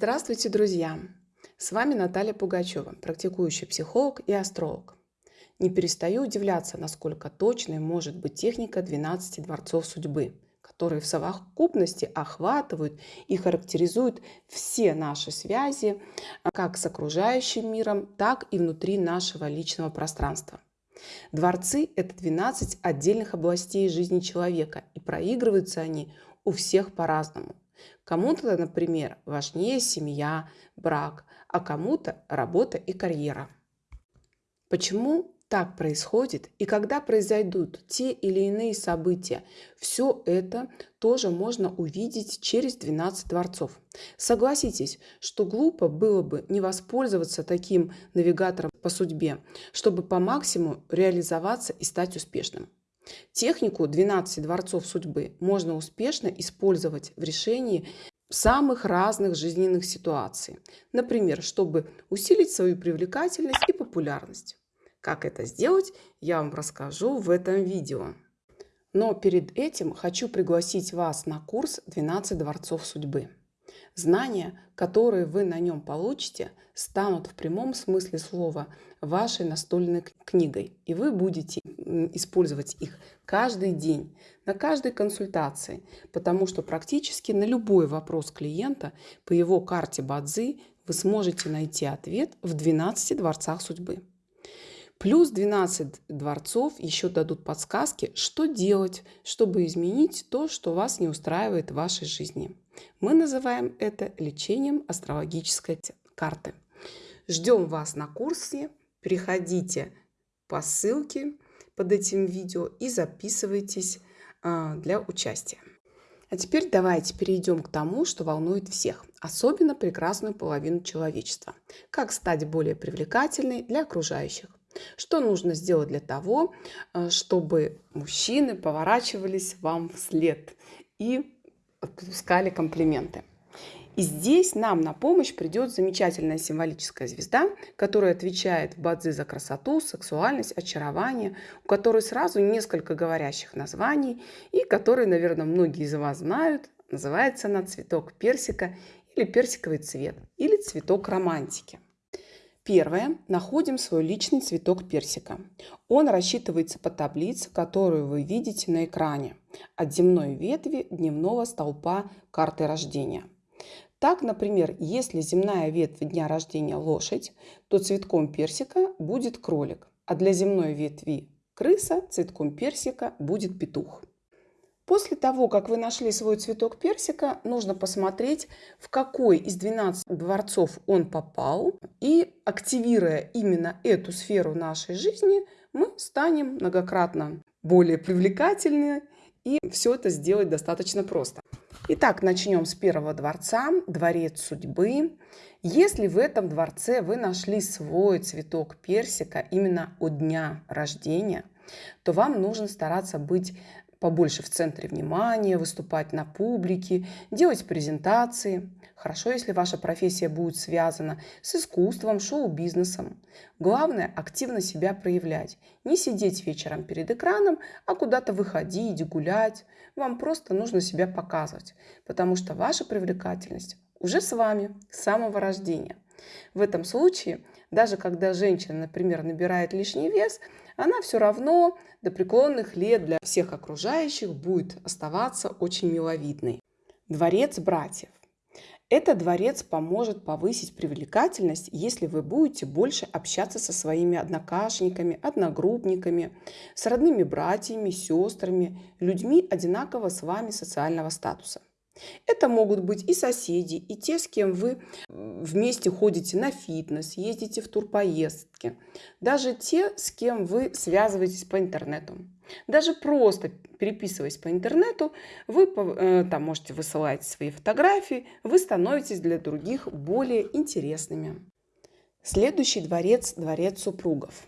Здравствуйте, друзья! С вами Наталья Пугачева, практикующий психолог и астролог. Не перестаю удивляться, насколько точной может быть техника 12 дворцов судьбы, которые в совокупности охватывают и характеризуют все наши связи как с окружающим миром, так и внутри нашего личного пространства. Дворцы – это 12 отдельных областей жизни человека, и проигрываются они у всех по-разному. Кому-то, например, важнее семья, брак, а кому-то работа и карьера. Почему так происходит и когда произойдут те или иные события, все это тоже можно увидеть через 12 дворцов. Согласитесь, что глупо было бы не воспользоваться таким навигатором по судьбе, чтобы по максимуму реализоваться и стать успешным. Технику 12 дворцов судьбы можно успешно использовать в решении самых разных жизненных ситуаций. Например, чтобы усилить свою привлекательность и популярность. Как это сделать, я вам расскажу в этом видео. Но перед этим хочу пригласить вас на курс «12 дворцов судьбы». Знания, которые вы на нем получите, станут в прямом смысле слова вашей настольной книгой, и вы будете использовать их каждый день, на каждой консультации, потому что практически на любой вопрос клиента по его карте Бадзи вы сможете найти ответ в 12 дворцах судьбы. Плюс 12 дворцов еще дадут подсказки, что делать, чтобы изменить то, что вас не устраивает в вашей жизни. Мы называем это лечением астрологической карты. Ждем вас на курсе. Переходите по ссылке под этим видео и записывайтесь а, для участия. А теперь давайте перейдем к тому, что волнует всех, особенно прекрасную половину человечества. Как стать более привлекательной для окружающих. Что нужно сделать для того, э, чтобы мужчины поворачивались вам вслед и отпускали комплименты? И здесь нам на помощь придет замечательная символическая звезда, которая отвечает в бадзи за красоту, сексуальность, очарование, у которой сразу несколько говорящих названий и которой, наверное, многие из вас знают. Называется она цветок персика или персиковый цвет, или цветок романтики. Первое. Находим свой личный цветок персика. Он рассчитывается по таблице, которую вы видите на экране, от земной ветви дневного столпа карты рождения. Так, например, если земная ветвь дня рождения лошадь, то цветком персика будет кролик, а для земной ветви крыса цветком персика будет петух. После того, как вы нашли свой цветок персика, нужно посмотреть, в какой из 12 дворцов он попал. И активируя именно эту сферу нашей жизни, мы станем многократно более привлекательны. И все это сделать достаточно просто. Итак, начнем с первого дворца, дворец судьбы. Если в этом дворце вы нашли свой цветок персика именно от дня рождения, то вам нужно стараться быть побольше в центре внимания, выступать на публике, делать презентации. Хорошо, если ваша профессия будет связана с искусством, шоу-бизнесом. Главное – активно себя проявлять. Не сидеть вечером перед экраном, а куда-то выходить, гулять. Вам просто нужно себя показывать, потому что ваша привлекательность уже с вами с самого рождения. В этом случае, даже когда женщина, например, набирает лишний вес, она все равно до преклонных лет для всех окружающих будет оставаться очень миловидной. Дворец братьев. Этот дворец поможет повысить привлекательность, если вы будете больше общаться со своими однокашниками, одногруппниками, с родными братьями, сестрами, людьми одинакового с вами социального статуса. Это могут быть и соседи, и те, с кем вы вместе ходите на фитнес, ездите в турпоездки. Даже те, с кем вы связываетесь по интернету. Даже просто переписываясь по интернету, вы э, там можете высылать свои фотографии, вы становитесь для других более интересными. Следующий дворец – дворец супругов.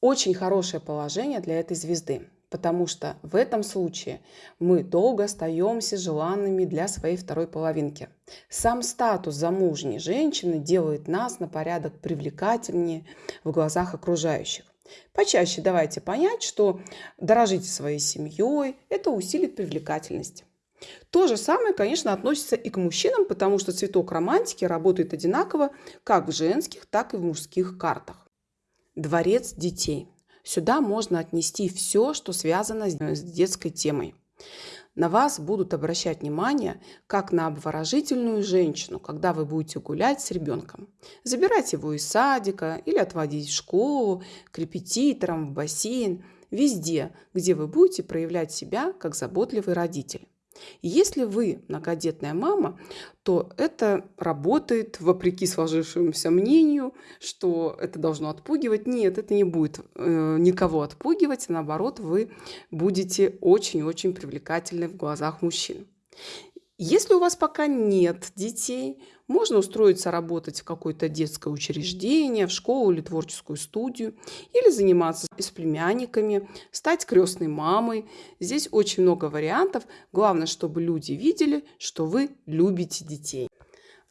Очень хорошее положение для этой звезды потому что в этом случае мы долго остаемся желанными для своей второй половинки. Сам статус замужней женщины делает нас на порядок привлекательнее в глазах окружающих. Почаще давайте понять, что дорожите своей семьей, это усилит привлекательность. То же самое, конечно, относится и к мужчинам, потому что цветок романтики работает одинаково как в женских, так и в мужских картах. Дворец детей. Сюда можно отнести все, что связано с детской темой. На вас будут обращать внимание как на обворожительную женщину, когда вы будете гулять с ребенком. Забирать его из садика или отводить в школу, к репетиторам, в бассейн, везде, где вы будете проявлять себя как заботливый родитель. Если вы многодетная мама, то это работает вопреки сложившемуся мнению, что это должно отпугивать. Нет, это не будет э, никого отпугивать, наоборот, вы будете очень-очень привлекательны в глазах мужчин. Если у вас пока нет детей, можно устроиться работать в какое-то детское учреждение, в школу или творческую студию, или заниматься с племянниками, стать крестной мамой. Здесь очень много вариантов. Главное, чтобы люди видели, что вы любите детей.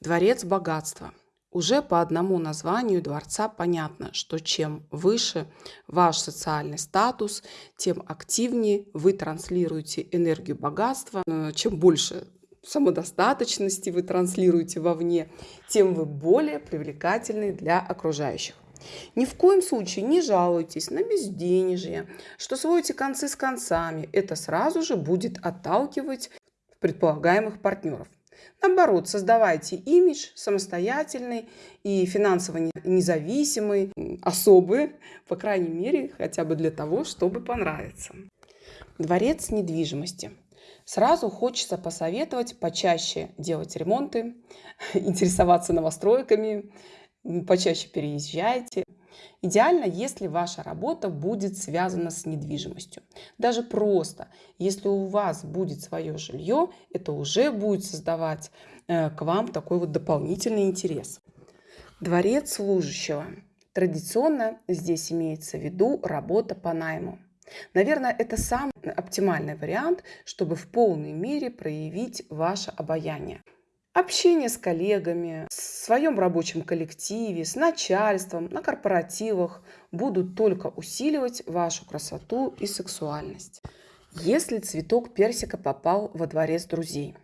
Дворец богатства. Уже по одному названию дворца понятно, что чем выше ваш социальный статус, тем активнее вы транслируете энергию богатства. Чем больше самодостаточности вы транслируете вовне, тем вы более привлекательны для окружающих. Ни в коем случае не жалуйтесь на безденежье, что сводите концы с концами. Это сразу же будет отталкивать предполагаемых партнеров. Наоборот, создавайте имидж самостоятельный и финансово независимый, особый, по крайней мере, хотя бы для того, чтобы понравиться. Дворец недвижимости – Сразу хочется посоветовать почаще делать ремонты, интересоваться новостройками, почаще переезжайте. Идеально, если ваша работа будет связана с недвижимостью. Даже просто, если у вас будет свое жилье, это уже будет создавать э, к вам такой вот дополнительный интерес. Дворец служащего. Традиционно здесь имеется в виду работа по найму. Наверное, это самый оптимальный вариант, чтобы в полной мере проявить ваше обаяние. Общение с коллегами, в своем рабочем коллективе, с начальством, на корпоративах будут только усиливать вашу красоту и сексуальность. Если цветок персика попал во дворец друзей,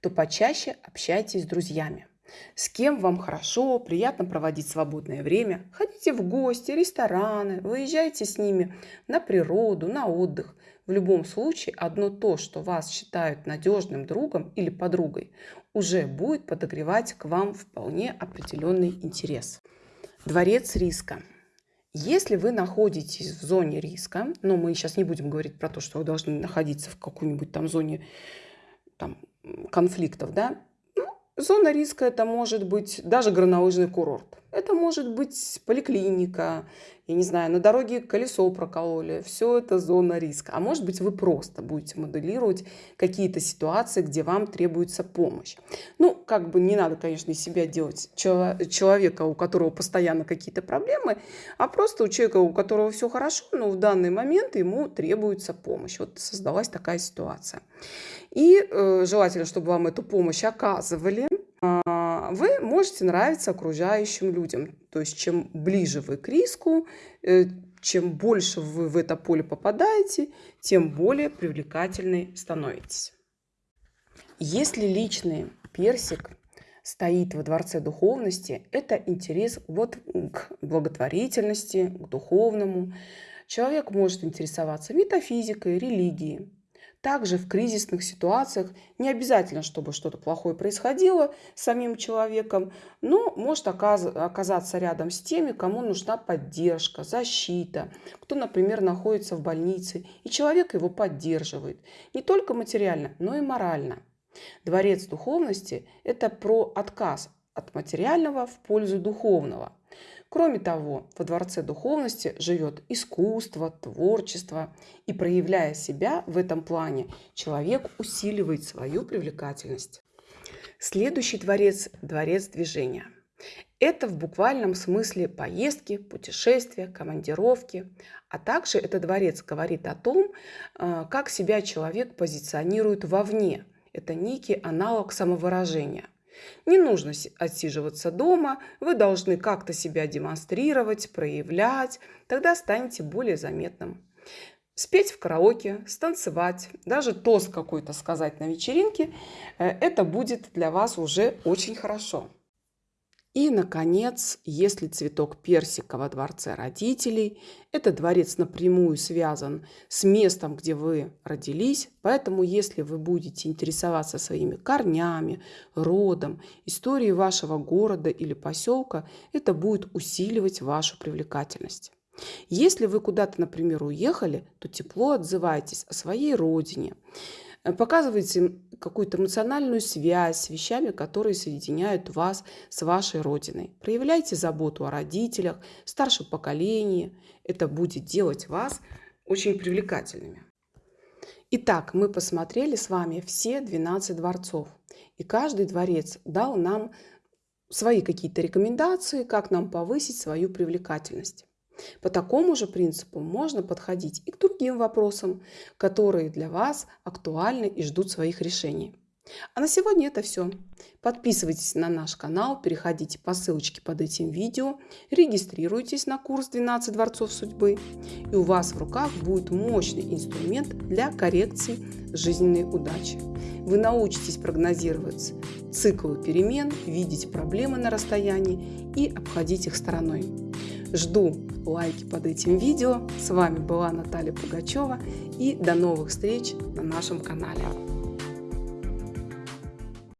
то почаще общайтесь с друзьями. С кем вам хорошо, приятно проводить свободное время. Ходите в гости, рестораны, выезжайте с ними на природу, на отдых. В любом случае, одно то, что вас считают надежным другом или подругой, уже будет подогревать к вам вполне определенный интерес. Дворец риска. Если вы находитесь в зоне риска, но мы сейчас не будем говорить про то, что вы должны находиться в какой-нибудь там зоне там, конфликтов, да, Зона риска это может быть даже горнолыжный курорт. Это может быть поликлиника, я не знаю, на дороге колесо прокололи. Все это зона риска. А может быть вы просто будете моделировать какие-то ситуации, где вам требуется помощь. Ну, как бы не надо, конечно, себя делать человека, у которого постоянно какие-то проблемы, а просто у человека, у которого все хорошо, но в данный момент ему требуется помощь. Вот создалась такая ситуация. И э, желательно, чтобы вам эту помощь оказывали. А, вы можете нравиться окружающим людям. То есть чем ближе вы к риску, э, чем больше вы в это поле попадаете, тем более привлекательной становитесь. Если личный персик стоит во дворце духовности, это интерес вот к благотворительности, к духовному. Человек может интересоваться метафизикой, религией. Также в кризисных ситуациях не обязательно, чтобы что-то плохое происходило с самим человеком, но может оказаться рядом с теми, кому нужна поддержка, защита, кто, например, находится в больнице, и человек его поддерживает не только материально, но и морально. Дворец духовности – это про отказ от материального в пользу духовного – Кроме того, во Дворце Духовности живет искусство, творчество, и проявляя себя в этом плане, человек усиливает свою привлекательность. Следующий дворец – дворец движения. Это в буквальном смысле поездки, путешествия, командировки, а также этот дворец говорит о том, э, как себя человек позиционирует вовне. Это некий аналог самовыражения – не нужно отсиживаться дома, вы должны как-то себя демонстрировать, проявлять, тогда станете более заметным. спеть в караоке, станцевать, даже тост какой-то сказать на вечеринке, э, это будет для вас уже очень хорошо. И, наконец, если цветок персика во дворце родителей, этот дворец напрямую связан с местом, где вы родились, поэтому если вы будете интересоваться своими корнями, родом, историей вашего города или поселка, это будет усиливать вашу привлекательность. Если вы куда-то, например, уехали, то тепло отзывайтесь о своей родине. Показывайте какую-то эмоциональную связь с вещами, которые соединяют вас с вашей родиной. Проявляйте заботу о родителях, старшем поколении. Это будет делать вас очень привлекательными. Итак, мы посмотрели с вами все 12 дворцов. И каждый дворец дал нам свои какие-то рекомендации, как нам повысить свою привлекательность. По такому же принципу можно подходить и к другим вопросам, которые для вас актуальны и ждут своих решений. А на сегодня это все. Подписывайтесь на наш канал, переходите по ссылочке под этим видео, регистрируйтесь на курс 12 дворцов судьбы, и у вас в руках будет мощный инструмент для коррекции жизненной удачи. Вы научитесь прогнозировать циклы перемен, видеть проблемы на расстоянии и обходить их стороной. Жду лайки под этим видео. С вами была Наталья Пугачева и до новых встреч на нашем канале.